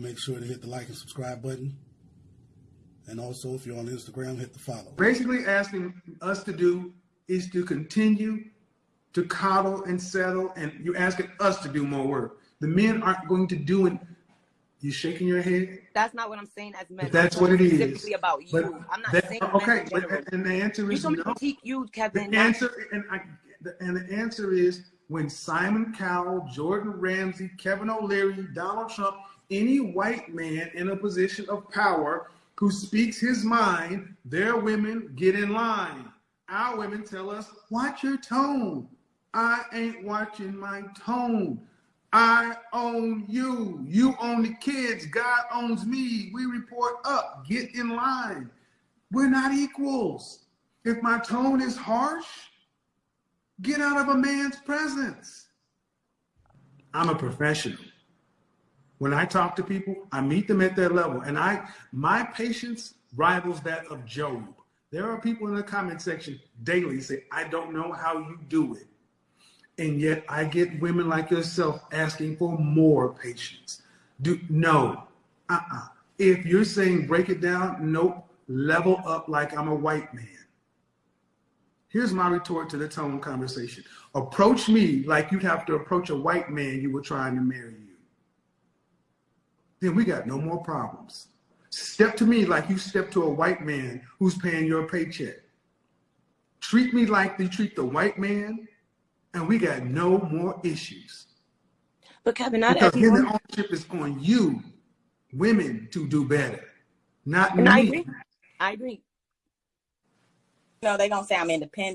make sure to hit the like and subscribe button. And also, if you're on Instagram, hit the follow. Basically asking us to do is to continue to coddle and settle, and you're asking us to do more work. The men aren't going to do it. You shaking your head? That's not what I'm saying as men. But that's what it is. talking. Specifically about you. But I'm not that- saying okay, men but, and the answer You is told me no. critique you, Kevin. not- answer and I the, and the answer is when Simon Cowell, Gordon Ramsay, Kevin O'Leary, Donald Trump, any white man in a position of power who speaks his mind, their women get in line. Our women tell us, watch your tone. I ain't watching my tone. I own you. You own the kids. God owns me. We report up. Get in line. We're not equals. If my tone is harsh, get out of a man's presence. I'm a professional. When I talk to people, I meet them at their level, and I my patience rivals that of Job. There are people in the comment section daily say, "I don't know how you do it," and yet I get women like yourself asking for more patience. Do no, uh-uh. If you're saying break it down, nope. Level up like I'm a white man. Here's my retort to the tone conversation. Approach me like you'd have to approach a white man you were trying to marry you. Then we got no more problems. Step to me like you step to a white man who's paying your paycheck. Treat me like you treat the white man, and we got no more issues. But Kevin, not Because everyone. the ownership is on you, women, to do better, not And I agree. I agree. No, they gonna say I'm independent.